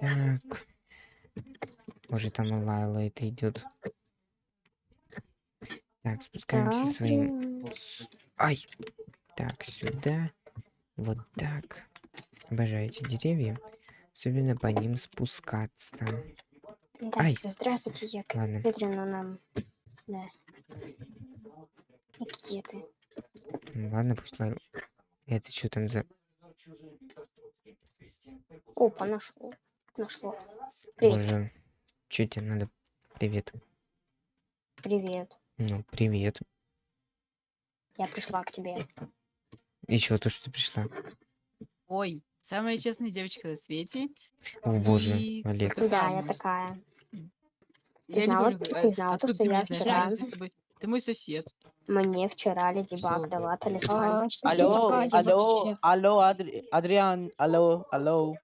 Так. Может, там Лайла это идет. Так, спускаемся своим... с- Ай! Так, сюда. Вот так. Обожаю эти деревья. Особенно по ним спускаться. Ай. Здравствуйте, здравствуйте, я Ладно. Петрина нам. Да. И Где ты? Ладно, пусть Лайла... Это что там за... Опа, нашел. Нашло. Привет. Боже. Чё тебе надо? Привет. Привет. Ну, привет. Я пришла к тебе. И чё, то, что ты пришла? Ой, самая честная девочка на свете. О, боже, И Олег. вот Да, я такая. Я знала- ты знала то, что я вчера- Разве с тобой- Ты мой сосед. Мне вчера Леди Баг дала А, талисманчик. Алло, алло, алло, Адри- Адриан, алло, алло.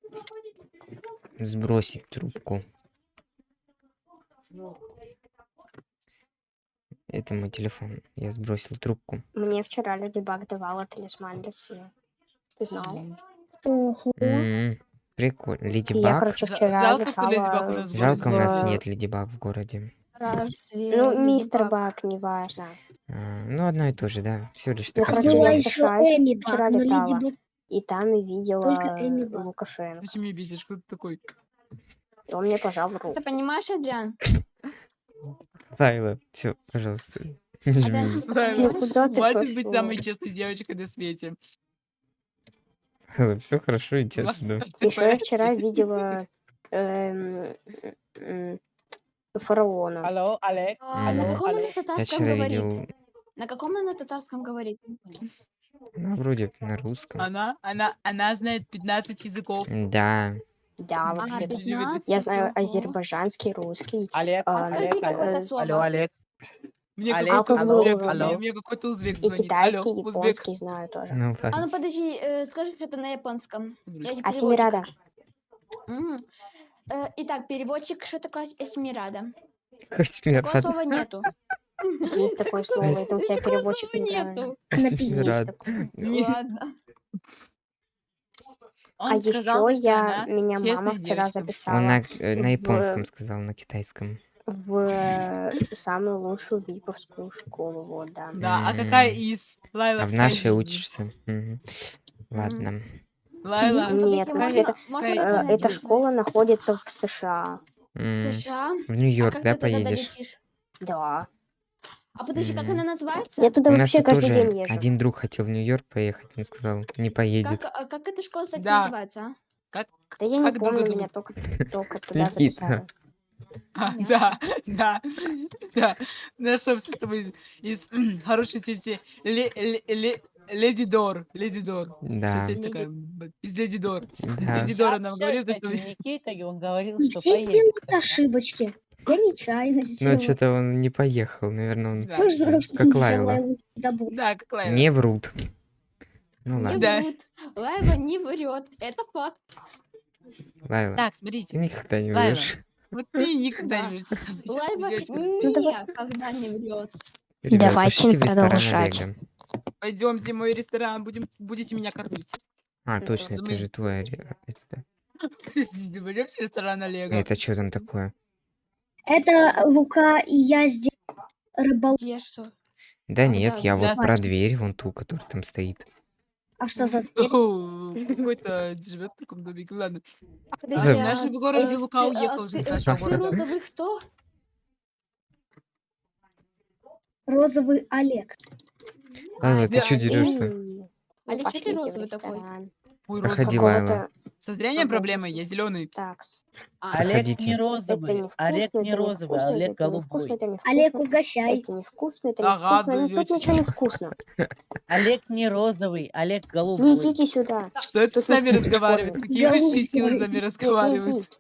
Сбросить трубку. Это мой телефон. Я сбросил трубку. Мне вчера Леди Баг давала талисман для сына. Ты знал? Ого. М, Прикольно. Леди И я, Баг. короче, вчера жалко, что Леди Баг у летала нас в Жалко, у нас нет Леди Баг в городе. Разве Ну, Леди мистер Баг- Баг, неважно. А, ну, одно и то же, да. Всего лишь Ну, такая я в еще Эми вчера Баг, но Леди летала. Баг И там и видела Только Эми Баг. Лукашенко. Зачем меня бесишь? Кто ты такой? И он мне пожал руку. Ты понимаешь, Адриан? Лайла, все, пожалуйста. Адриан, жми. ты понимаешь? Хватит быть самой честной девочкой на свете. Все хорошо, иди Ладно, отсюда. ты Еще я вчера видела эм, фараона. Алло, Олег, А, На каком он на Я татарском говорит? На каком он на татарском говорит? Ну, вроде на русском. Она, она, она знает 15 языков. Да. Да, вообще. 15? Я знаю азербайджанский, русский. Олег, А, Подскажи Олег, какое-то алло, Олег. Мне Олег, какой-то узбек, алло. мне, какой-то узбек И звонит. китайский, Алло, и узбек. японский знаю тоже. Ну А ну подожди, э, скажи что-то на японском. Тебе А. Э, Итак, переводчик, что такое меня Такого слова нету. Есть такое слово, это у тебя переводчик неправильно. есть рад. такое. Ладно. Он А сказал, еще я, меня мама вчера девочка. записала Он на, э, на в- японском сказал, на китайском. в э, самую лучшую виповскую школу, вот, да. Да, а какая из? Лайла, А в нашей учишься? Ладно. Лайла, Нет, можно- э, Эта школа находится в США. М, США? В А Нью-Йорк, как да, поедешь? Да. А подожди, как она называется? Я туда У нас вообще тут каждый тоже день езжу. один друг хотел в Нью-Йорк поехать, но сказал, не поедет. Как, а как эта школа, кстати, Да. называется, а? как? Да я не как друга помню, зовут? меня только, только туда Никита. записали. А, да, да, да. Нашелся с тобой из, из м, хорошей сети Ле- Ле- Ле- Леди Дор. Леди Дор. Да. Сеть такая, б- из Леди Дор. Из Да. Леди Дора нам говорил, то, что... Никита, и он говорил, что Все поедет. делают ошибочки. Я нечаянно Но сделала. что-то он не поехал, наверное, он Да, Тоже как не Лайла. Да, как Лайла. не врут. Ну Не ладно, Да. врут. Лайва не врет. Это факт. Лайла, Так, ты смотрите. никогда не Лайла. врешь. Вот ты никогда Да. не врешь. ты на Ну, никогда не врет. Ребят, Давайте продолжать. Пойдемте в мой ресторан, будем, будете меня кормить. А, Ну, точно, это же твой. Пойдемте в ресторан Олега. Это что там такое? Это Лука и я здесь рыбал. Где что? Да А, нет, да, я да. вот про дверь, вон ту, которая там стоит. А что за дверь? Какой-то живет в таком домике. Ладно. А В а, нашем городе э, Лука а, уехал уже ты, э, розовый кто? Розовый Олег. Ай, ты что да, дерешься? Олег, что ты розовый такой? Ой, Проходи, розовый. Лайла. Какого-то Со зрением проблемы, я зеленый. такс. А, Олег Проходите. не Это розовый, не Олег вкусно, не это не розовый, вкусно, Олег не вкусно, голубой. это не Олег, угощай. Это не вкусно, это не Ага. Ну тут ничего не вкусно. Олег не розовый, Олег Не голубой. идите сюда. Что это с нами не разговаривает? Какие высшие силы с нами Не разговаривают?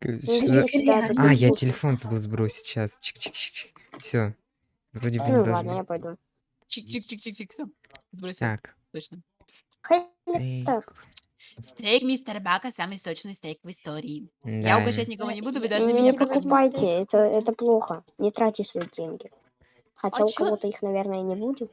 Не А, не я телефон забыл сбросить сейчас. Чик-чик-чик. Все. Вроде бы не Ну ладно, я пойду. Чик-чик-чик-чик-чик, все. Сбросил, Так. точно. Так. Стейк мистер Бака самый сочный стейк в истории. Я Да. угощать никого не буду, вы должны я Не меня не прокормить. покупайте, это, это плохо. Не тратьте свои деньги. Хотя А у чё- кого-то их, наверное, и не будет.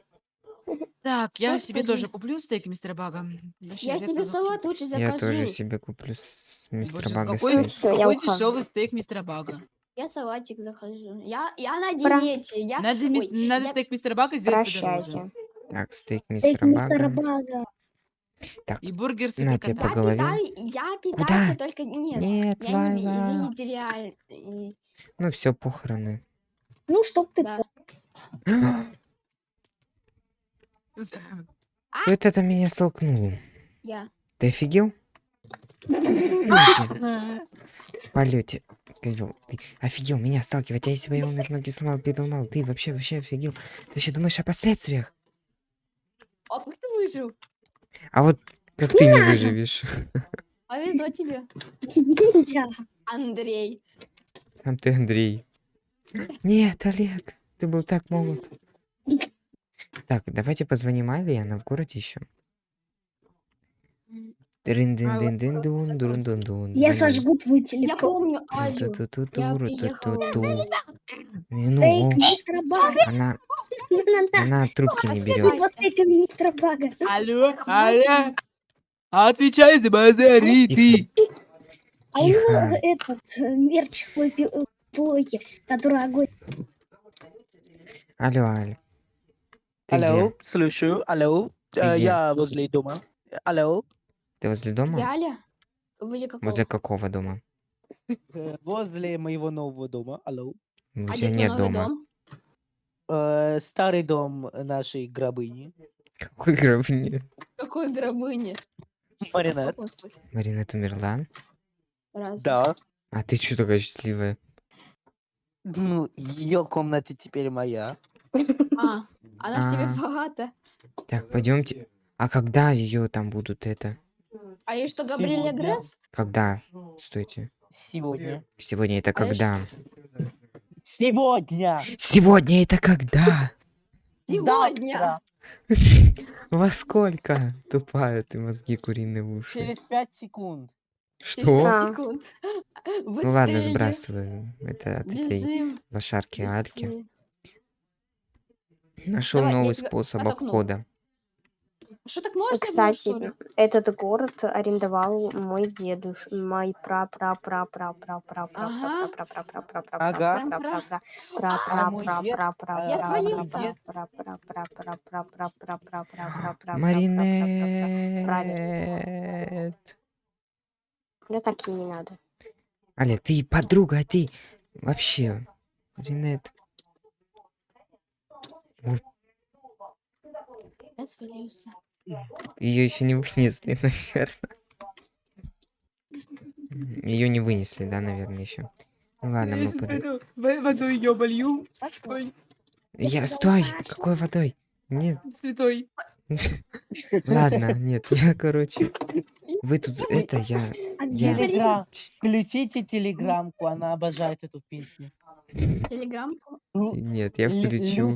Так, я себе Господи. тоже куплю стейк мистера Бага. Вообще, Я захочу. салат лучше Я тоже закажу. себе куплю с- мистера Боже, Бага какой, стоит. Всё, я какой ухожу. дешевый стейк мистера Бага. Я салатик захожу. Я, я на Пра- диете. Я... Надо, мис- Ой, надо я- стейк мистера Бага сделать подороже. Прощайте. Так, стейк Стейк мистера Бага. Бага. И бургер На тебе по голове. питай- я Куда? питался только... Нет, Нет, я не Лайла. вегетариан. Ну все, похороны. Ну, чтоб ты Да. Кто это меня столкнул? Я. Ты офигел? В полете. Козел, ты офигел меня сталкивать, а если бы я умер, ноги сломал, переломал, ты вообще, вообще офигел. Ты еще думаешь о последствиях? А как ты выжил? А вот как ты не выживешь? Повезло тебе. Андрей. Сам ты, Андрей. Нет, Олег, ты был так молод. Так, давайте позвоним Али, она в городе еще. дун Я сожгу твой телефон. Я помню Азю. Я приехала. Ну, она. Она трубки не берет. После министра. Алло, алло. Отвечай за базари ты. А его этот э, мерч э, плойки, который огонь. Алло, алло. Алло, слышу, алло. А, я возле дома. Алло. Ты возле дома? Я Аля. Возле какого? Возле какого дома? Э, возле моего нового дома. Алло. А где нет дома? Дом? Э, Старый дом нашей гробыни. Какой гробни? Какой гробыни? Маринет. Марина умерла? Разве? Да. А ты что такая счастливая? Ну, ее комната теперь моя. А, она ж тебе А. богата. Так, пойдемте. А когда ее там будут это? А и что, Габриэля. Гресс? Когда? Стойте. Сегодня. Сегодня это когда? Сегодня! Сегодня это когда? Сегодня! Во сколько? Тупая ты мозги куриные уши. Через пять секунд. Что? Секунд. Ну ладно, сбрасываю. Это от этой лошарки Альки. быстрее. Нашел новый способ обхода. Что так можно было, Кстати, что ли? этот город арендовал мой дедуш, мой пра пра пра пра пра пра пра Ага. пра пра пра пра пра Ага. пра пра пра пра А мой пра дед, пра пра э, Я пра свалился. пра пра пра пра пра пра пра пра пра пра пра Маринет. Мне так и не надо. Олег, ты подруга, а ты вообще. Маринет. Я свалился. Ее еще не вынесли, наверное. Ее не вынесли, да, наверное, еще. Ну ладно, Я мы под... пойду водой ее болью. Стой, Я, стой! Какой водой? Нет, святой. ладно, нет, я, короче... Вы тут, это, я... А Я-? Телеграм. Включите телеграммку, она обожает эту песню. Телеграммку. Лу- Нет, я Лю- включу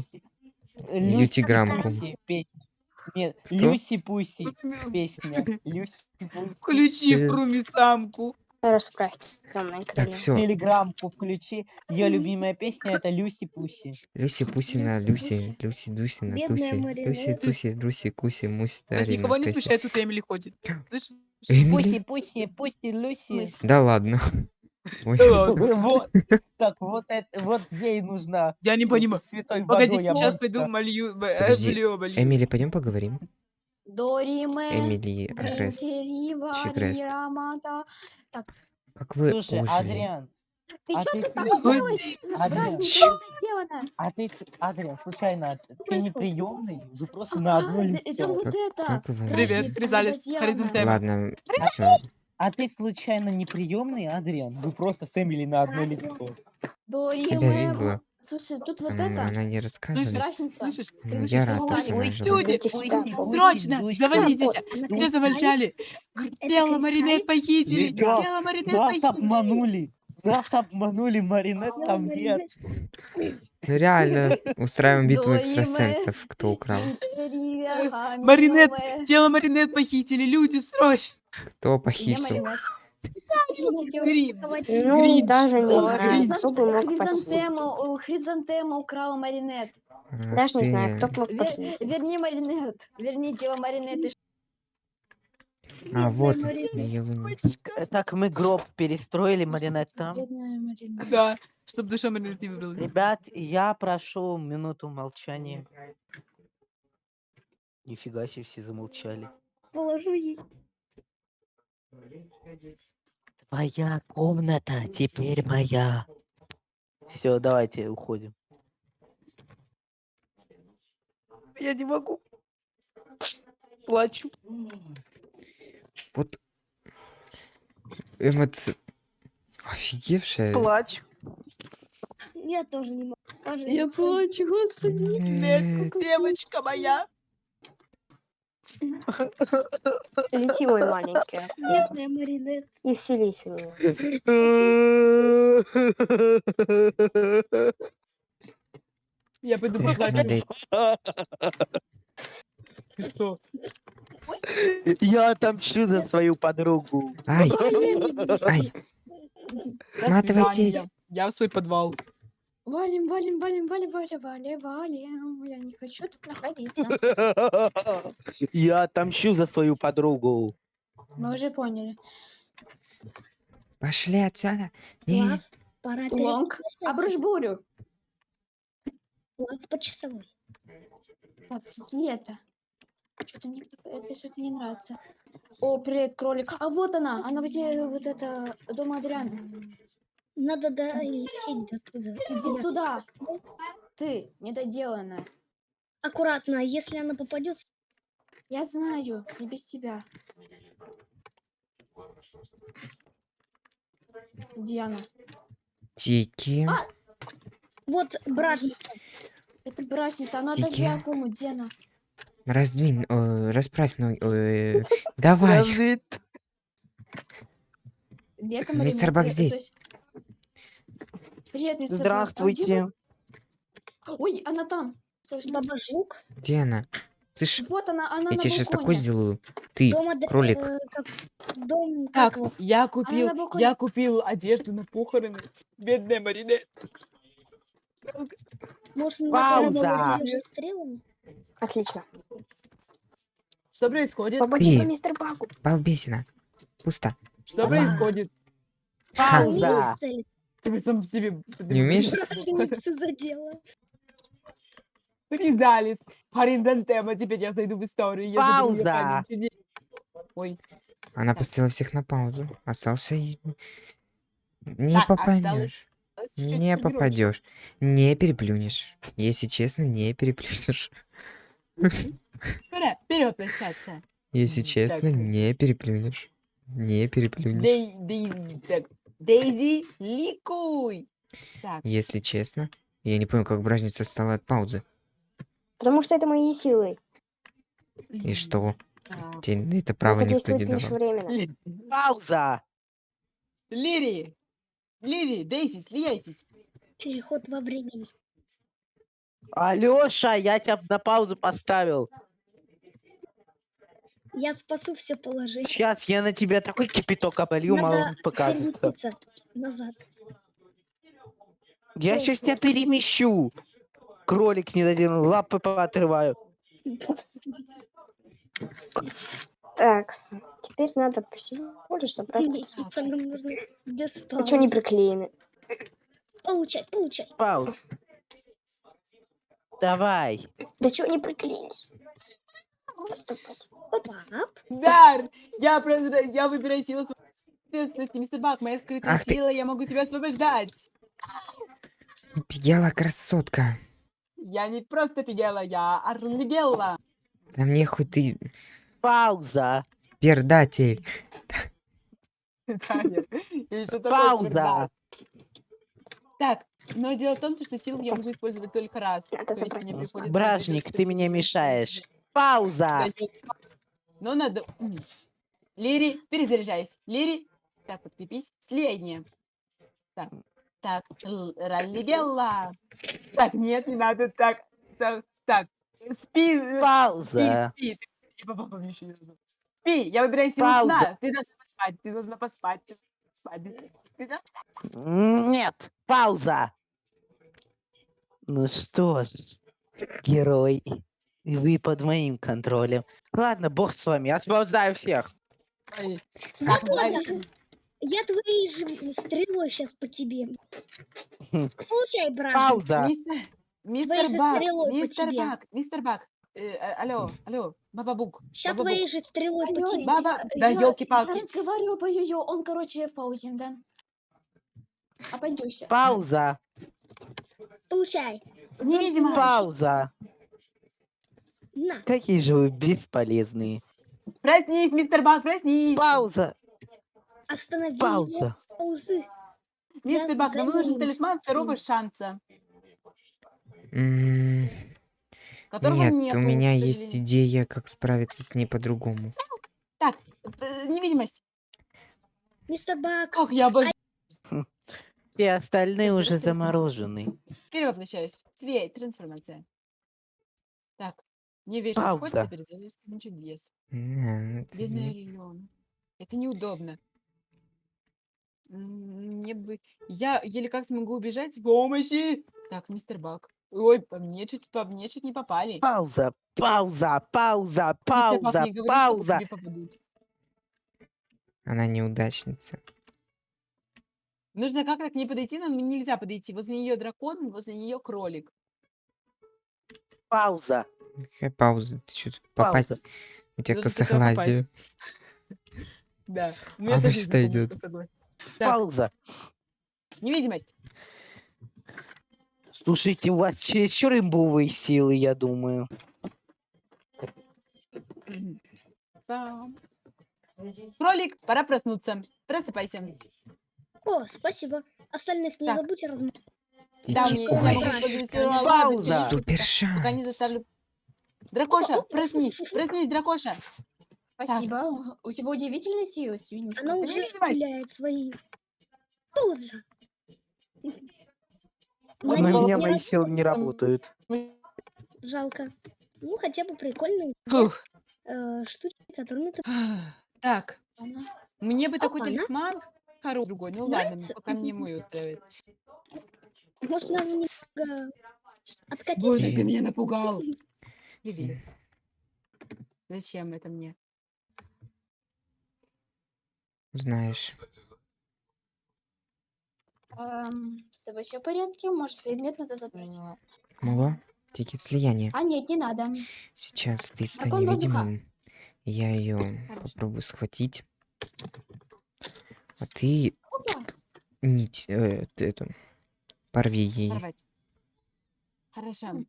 песня. Нет, Люси-пуси песня. Люси-пуси. Включи э, кроме самку. Расправьте темные крылья. Так, все. Телеграмку включи. Ее любимая песня это Люси Пуси. Люси Пуси на Люси, Люси Дуси на Туси, Люси Туси, Люси Куси Муси. Вас никого не смущает, тут Эмили ходит. Пуси, пуси, пуси, Люси. Да ладно. Э, так вот это, вот ей нужна. Я не понимаю. Святой Погоди, сейчас пойду молю. Эмили, пойдем поговорим. Дориме, Эмили, Агресс, Так. Как вы Слушай. Адриан, ты а что ты... тут попалась? Адриан, а ты, Адриан, случайно, ты не приемный? Вы просто а, на одну лицо. Это вот это. Привет, привязались. Ладно, все а ты случайно не приемный, Адриан? Вы просто с Эмили на одно лицо. Себя видела? Слушай, тут вот М, это. Она не рассказывала. разница. Слышишь? Слышишь? я рад, что она жива. люди. Срочно, завалитесь. Она Где Это Тело Маринет кристаллик? похитили. Тело Маринет Нас похитили. обманули! Нас обманули, Маринет там нет. Ну реально, устраиваем битву экстрасенсов, кто украл. Маринет, тело Маринет похитили. Люди, срочно. Кто похитил? Ну, Гринч. даже не знаю, кто бы мог похитить. Хризантема, украла Маринет. Ах Даже не ты. знаю, кто бы мог Вер- похитить. верни Маринет. Верни тело Маринет. и А, вот, я. Э, Так мы гроб перестроили, Маринет там. Бедная. Да, чтоб душа Маринет не выбралась. Ребят, я прошу минуту молчания. Нифига себе, все замолчали. Положу ей. Твоя комната теперь моя. Все, давайте уходим. Я не могу. Плачу. Вот. Эмоци... Офигевшая. Плачу. Я тоже не могу. Я Пожалуйста. плачу, господи. Нет. девочка моя. Лети, мой маленький. Бедная Маринет. И вселись в меня. Я пойду поплачу. Ты что? Я отомщу за свою подругу. Ай, ай, Сматывайтесь. Я в свой подвал. Валим, валим, валим, валим, валим, валим, валим. Я не хочу тут находиться. Я отомщу за свою подругу. Мы уже поняли. пошли отсюда. Лав, Нет, пора Лонг, обрушь бурю. Лав по часовой. Отсети это. Что-то мне это что-то не нравится. О, привет, кролик. А вот она, она возле вот это дома Адриана. Надо долететь до туда. Иди туда. Ты, недоделанная. Аккуратно, а если она попадет, Я знаю, не без тебя. Диана. Тики. А! вот бражница. Это брачница, она Тики. кому, Диана. Раздвинь, э, расправь ноги. э, Давай. Мистер? Бак здесь. Привет? Здравствуйте. Ой, она там. Слышно? Баба Жук. Где она? Слышь, Вот она, она я тебе сейчас такой сделаю. Ты, Дом Адри- кролик. э, как- Дом, как Так, я купил, я купил одежду на похороны. Бедная Марина. Может, Пауза. Отлично. Что происходит? Побочка Ты. мистер Багу. балбесина. Пусто. Что А. происходит? Пауза. Ты сам себе... Не умеешь? Задела. Ридалис. Париндантема. Теперь я зайду в историю. Я Пауза. Ой, Она Так. поставила всех на паузу. Остался... Не Так, попадешь. осталось Не попадешь. Не переплюнешь. Если честно, не переплюнешь. Вперед прощаться. Если честно, так. не переплюнешь. Не переплюнешь. Дей, Дей- так, Дейзи, ликуй. Так, Если честно, я не понял, как бражница стала от паузы. Потому что это мои силы. И что? так. Тебе это право это никто не давал. временно. Пауза. Лири, Лири, Дейзи, слияйтесь. Переход во времени. Алёша, я тебя на паузу поставил. Я спасу все положение. Сейчас я на тебя такой кипяток оболью, мало Надо покажется. назад. Я сейчас тебя перемещу. Кролик не дадим, лапы поотрываю. Так, теперь надо всего лишь забрать. Что не приклеены? Получай, получай. Пауз. Давай. Да что не приклеились? Дар, я, про- я выбираю силу ответственности, мистер Бак, моя скрытая Ах ты. сила, я могу тебя освобождать. Пигела красотка. Я не просто Пигела, я Арлигелла. Да мне хоть ты Пауза. пердатель. Пауза. Так, но дело в том, что силу я могу использовать только раз. Бражник, ты меня мешаешь. Пауза. Но надо... Лири, перезаряжаюсь. Лири, так, подкрепись. Следнее. Так, так, Л- Раллигелла. Так, нет, не надо, так, так, так. Спи, э, спи, Пауза. спи. Знаю. Спи, я выбираю силу Пауза. сна. Ты должна поспать, ты должна поспать. ты должна поспать. Ты должна- Нет. Пауза. Ну что ж, герой, вы под моим контролем. Ладно, бог с вами, освобождаю всех. Смотри, я твоей же стрелой сейчас по тебе. Получай, брат. Пауза. Мистер, Бак, мистер. Бак, мистер Бак. Э, алло, алло, Баба Бук. Сейчас Баба твоей же стрелой по Алло, тебе. Баба, я- да я- ёлки-палки. Я разговариваю по йо он, короче, в паузе, да. Обойдешься. Пауза. Получай. Невидимость. Пауза. На. Какие же вы бесполезные. Проснись, мистер Бак, проснись. Пауза. Останови. Пауза. Паузы. Мистер Я Бак, нам нужен талисман второго шанса, М, которого Нет, нету, у меня есть идея, как справиться с ней по-другому. Так, э, невидимость. Мистер Бак. Ох, я обожаю. Все остальные Подожди, уже заморожены. Перевоплощаюсь. Свет, трансформация. Так, не вечно Пауза. теперь залез на чудес. Не, это Бедная не- Леон. Это неудобно. М, Мне бы... Я еле как смогу убежать. Помощи! Так, мистер Бак. Ой, по мне чуть, по мне чуть не попали. Пауза. Пауза. Пауза. Мистер Бак, Пауза. не говори, что Пауза. тебе попадут. Она неудачница. Нужно как-то к ней подойти, но нельзя подойти. Возле нее дракон, возле нее кролик. Пауза. Какая пауза? Ты что, попасть? Пауза. У тебя попасть. согласие? Да. У меня Она знакомый, идет? Пауза. невидимость. Слушайте, у вас чересчур имбовые силы, я думаю. Кролик, пора проснуться. Просыпайся. О, спасибо. Остальных не забудь разм... Да, мне, я могу Пауза. Пока не заставлю. Дракоша, проснись, проснись, дракоша. Спасибо. У тебя удивительные силы, свинюшка. Она уже стреляет свои. Пауза. Ой, На меня мои силы не работают. Жалко. Ну, хотя бы прикольные Фух. э, штучки, которыми ты... Так, Она- мне бы такой Опа-на. талисман хороший другой. Ну ладно, Нравится? пока мне мой устраивает. Можно немного откатить. Боже, ты меня напугал. Привет. Зачем это мне? Знаешь. Эм, с тобой все в порядке? Может, предмет надо забрать? Мало? Тикет слияния. А, нет, не надо. Сейчас ты стань Дракон воздуха. невидимым. Я ее попробую схватить. А ты Опа. нить э, эту порви ей. Порвать. Хорошо.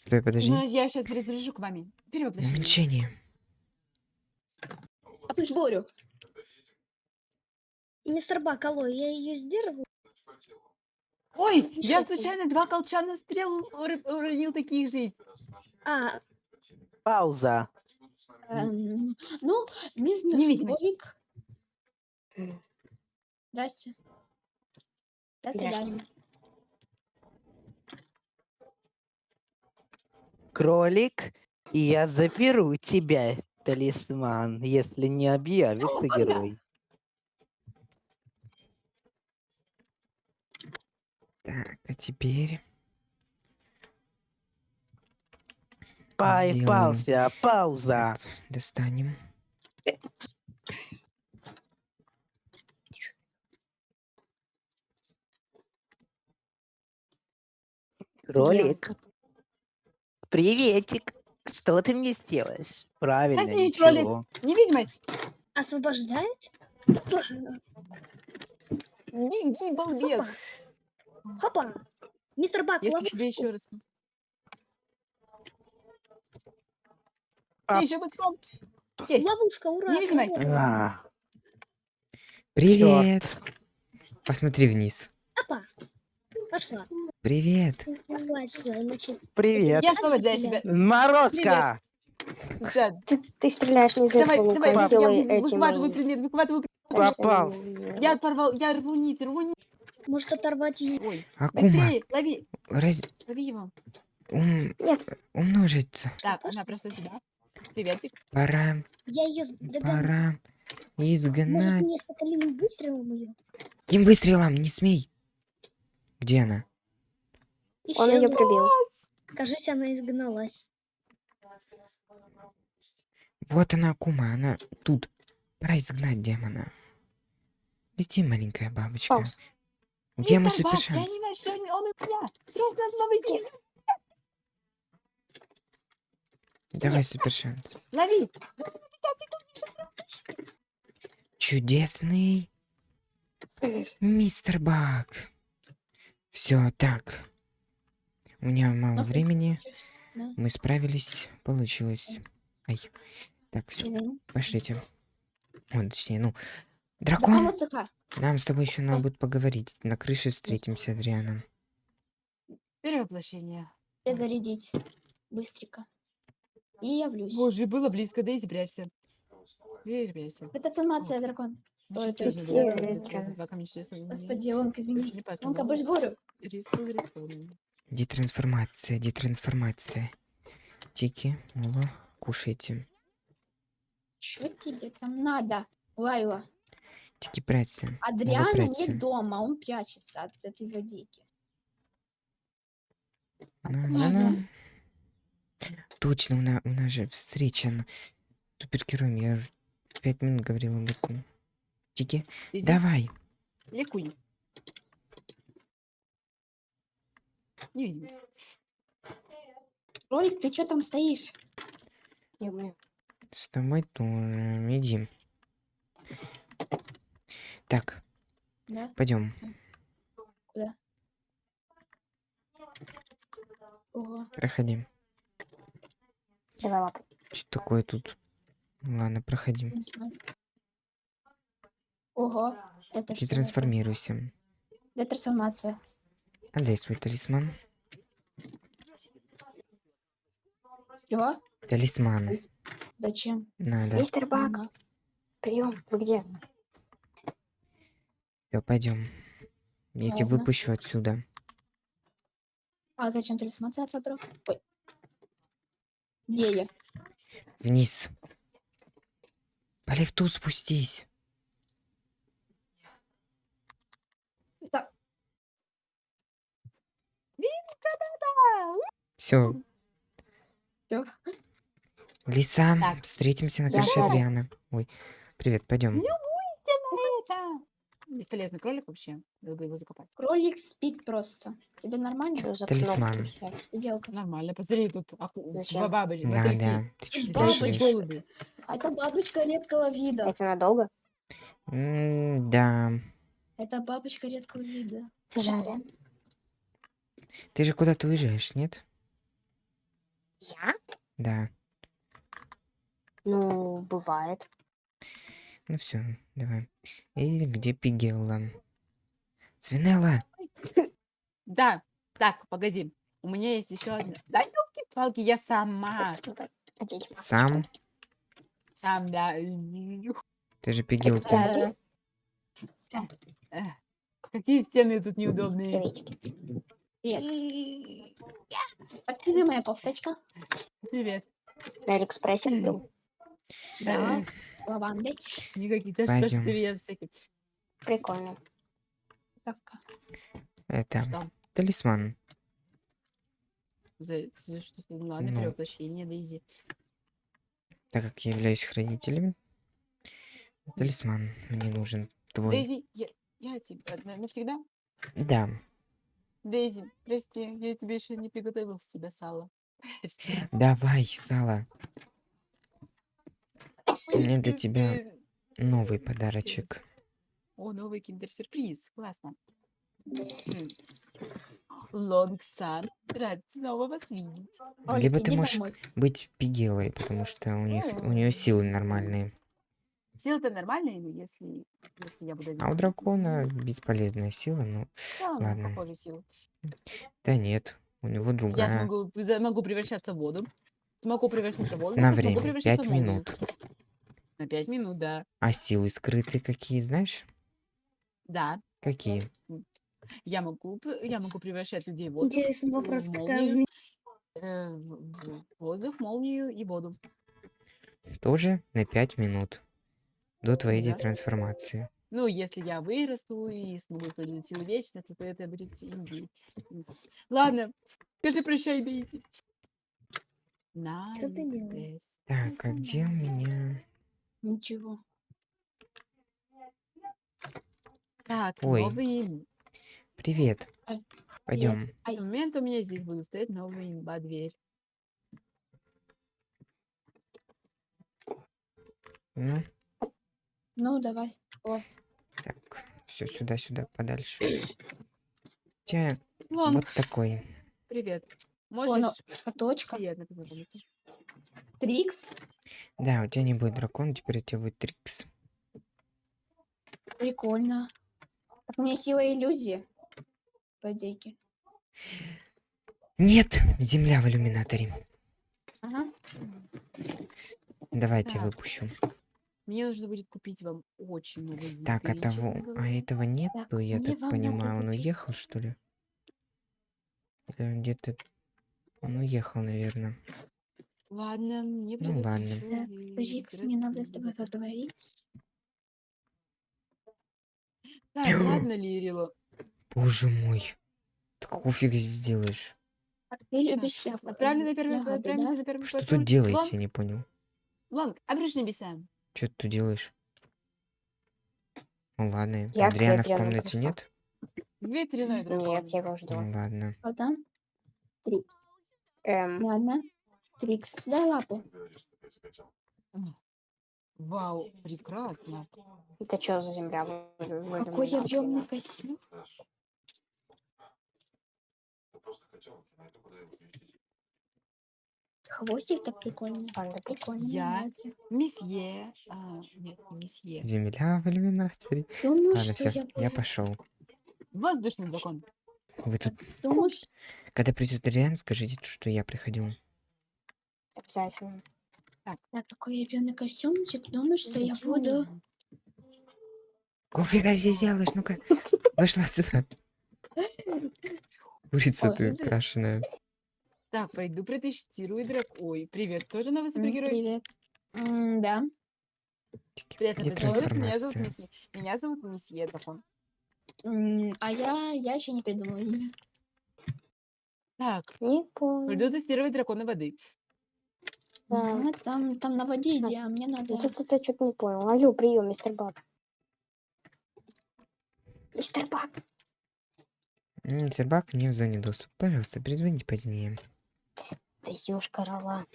Стой, подожди. Ну, я сейчас разрежу к вами. Перевоплощение. Уменьшение. А ты ж Борю. Мистер Бак, алло, я ее сдерживаю. Ой, я Ничего случайно два колчана стрел ур- уронил таких же. А, Пауза. Эм, ну, бизнес Невидимость. Здрасте. До Здрасте. свидания. Кролик. И я заберу тебя, талисман, если не объявится герой. Так, а теперь... Поебался. Пауза. Так, достанем. Кролик. Приветик. Что ты мне сделаешь? Правильно, Коснись, кролик. ничего. Невидимость. освобождает? Беги, балбес. Хопа. Мистер Бак, Если ловушку. тебе еще раз... А. Ты еще кнопку. Есть. Ловушка, ура. Невидимость. А, Привет! Посмотри вниз. Опа. Пошла. Привет! Привет. Я освобождаю себя. Морозка. Да, Ты, ты стреляешь не из Давай, этого давай, лука, я сделай вы- эти выхватываю мои. предмет, выхватываю что Попал. Я порвал, я рву нить, рву нить. Может оторвать ее. Ой, Акума, быстрее, лови, раз... лови его. ум- Нет. умножиться. Так, она просто сюда. Приветик. Пора, Я ее догоню. пора Может изгнать. мне с соколиным выстрелом ее? Каким выстрелом? Не смей! Где она? Он ее прибил. Кажется, она изгналась. Вот она, Акума, она тут. Пора изгнать демона. Лети, маленькая бабочка. Паус. Где мой Мистер супер я шанс? не нашел, он у меня. Срочно новый день. Давай супер шанс. Лови. Чудесный мистер Бак. Все, так. У меня мало Ну, времени. Да. Мы справились. Получилось. Ай. Так, все, пошлите. Ой, точнее, ну. Да, а Дракон, вот нам с тобой еще надо будет поговорить. На крыше встретимся, Адриана. Перевоплощение. Зарядить. Быстренько. И явлюсь. Боже, было близко, Дейзи, прячься. Дейзи, прячься. Это трансформация, дракон. Ну, Ой, то есть, да, э, да, Господи, Онка, извини. Не Онка, поставил. больше говорю. Рискнул, рискнул. Детрансформация, детрансформация. Тики, Мула, кушайте. Что тебе там надо, Лайла? Тики, прячься. Адриана прячься. не дома, он прячется от этой злодейки. На, на, на. Точно, у, на- у нас же встреча на супергероем. Я уже пять минут говорил об этом. Тики, Дейзи, давай. ликуй. Не видим. Ролик, ты что там стоишь? С тобой тоже. Иди. Так, Да? пойдем. Ого. Проходи. Давай лапу. Что такое тут? Ладно, проходи. не знаю. Ого. Это Ты что? трансформируйся. Это трансформация. Отдай свой талисман. Чего? Талисман. Талис- Зачем? Надо. Мистер Бак, Ага. прием. Вы где? Все, пойдем. Я тебя Ладно. выпущу отсюда. А зачем трансформация отобрал? Ой. Где я? Вниз. По лифту спустись. Все. Всё. Лиса, Так. встретимся на Я крыше сяду. Адриана. Ой, привет, пойдем. Это бесполезный кролик вообще. Надо бы его закопать. Кролик спит просто. Тебе нормально? Что за Талисман. кнопки все? Белка. Нормально, посмотри, тут аку- Зачем? бабочки, Да, мотыльки. да. Ты что спрашиваешь? голуби. Это бабочка редкого вида. Это надолго? М, Да. Это бабочка редкого вида. Жаль. Ты же куда-то уезжаешь, нет? Я? Да. Ну, бывает. Ну все, давай. И где Пигелла? Свинелла! Да, так, погоди. У меня есть еще одна. Да, елки-палки, я сама. Сам? Сам, да. Ты же Пигелка. Какие стены тут неудобные. Привет. Так ты моя кофточка. Привет. На Алиэкспрессе купил. Да, с лавандой. Никакие. Да что ж Пойдем. ты я всякие. Прикольно. Кавка. Это Что? талисман. За, за что? Ну, ладно, Ну. перевоплощение, Дейзи. Так как я являюсь хранителем, талисман мне нужен твой. Дейзи, я, я тебе на- навсегда? Да. Дейзи, прости, я тебе еще не приготовил с себя сало. Прости. Давай, Сала. У меня для тебя новый подарочек. О, новый киндер-сюрприз. Классно. Лонгсан, рад снова вас видеть. Либо ты можешь домой. быть Пигелой, потому что у них у нее силы нормальные. Сила-то нормальная, ну, если, если я буду А у дракона бесполезная сила, ну Да, ладно. похожая сила. да нет, у него Я другая. смогу, за- могу превращаться в воду. Смогу превращаться в воду. На смогу время, превращаться пять минут. На пять минут, да. А силы скрытые какие, знаешь? Да. Какие? Я могу, п- я могу превращать людей в воду. Интересный вопрос, какая молнию, э, воздух, молнию и воду. Тоже на пять минут. До твоей Да. детрансформации. Ну, если я вырасту и смогу использовать силы вечности, то это будет Индии. Ладно, скажи прощай, Дейзи. Что ты делаешь? Алиэкспресс. Так, а где у меня... Ничего. Так, Ой. новый... Привет. Ай, Пойдем. Привет. Ай, момент у меня здесь будет стоять новая имба дверь. Ну, ну давай. так, все сюда, сюда, подальше. У тебя Вон, вот такой. привет. О, Можешь... ну, шкатулочка. Приятно. Трикс. Да, у тебя не будет дракон, теперь у тебя будет Трикс. Прикольно. Так у меня сила иллюзии. По идейке. Нет, земля в иллюминаторе. Ага. Давай я тебя Так. выпущу. Мне нужно будет купить вам очень много еды, Так, а того, а этого нет, Так, я мне так понимаю, он купить. уехал, что ли? Он где-то... Он уехал, наверное. Ладно, мне Ну ладно. Так, Рикс, мне надо с тобой поговорить. Так, ладно, Лирила. Боже мой. Ты какого фига здесь делаешь? А ты любишь ягоды, Отправлю на первый, да? на первый Что тут делаете, я не понял. Лонг, обрежь небеса. Что ты тут делаешь? Ну ладно, Я Адриана в комнате пришла. нет? Ветреной дракон. Нет, я его жду. Ну ладно. Вот там. Трикс. Эм, Ладно. Трикс, дай лапу. Вау, прекрасно. это что за земля? Какой объемный костюм. Хвостик так прикольный. Панда, Прикольно, Я-. Месье. А, нет, не месье. Земля в иллюминаторе. Думаю, Ладно, все, я я пошел. Воздушный дракон. Вы тут, Думаешь, когда придет Адриан, скажите, что я приходил. Обязательно. так, такой объемный костюмчик. Думаешь, что я буду... Кофига здесь делаешь? Ну-ка, вышла отсюда. Курица Ой, ты крашеная. Так, пойду протестирую драк. Ой, привет. Тоже новый супергерой? Привет. М, Да. Приятно познакомиться. Меня зовут трансформация? Месье. Меня зовут Месье Дракон. М, А я, я еще не придумала имя. Так, Не понял. пойду тестировать дракона воды. А, Ага, там, там на воде иди, а мне надо... тут это что-то не понял. Алло, прием, мистер Бак. Мистер Бак. М, Сербак не в зоне доступа. Пожалуйста, перезвоните позднее. Да ёшка рола.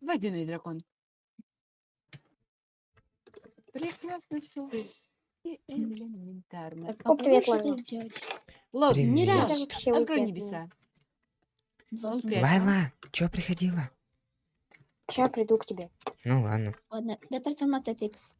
Водяной дракон. Прекрасно все. И элементарно. Так, О, попробуй привет, Лайла. сделать. Лол, Привет. не Мира, рад. это вообще Открой небеса. Лайла, чё приходила? Сейчас приду к тебе. Ну ладно. Ладно, для трансформации Трикс.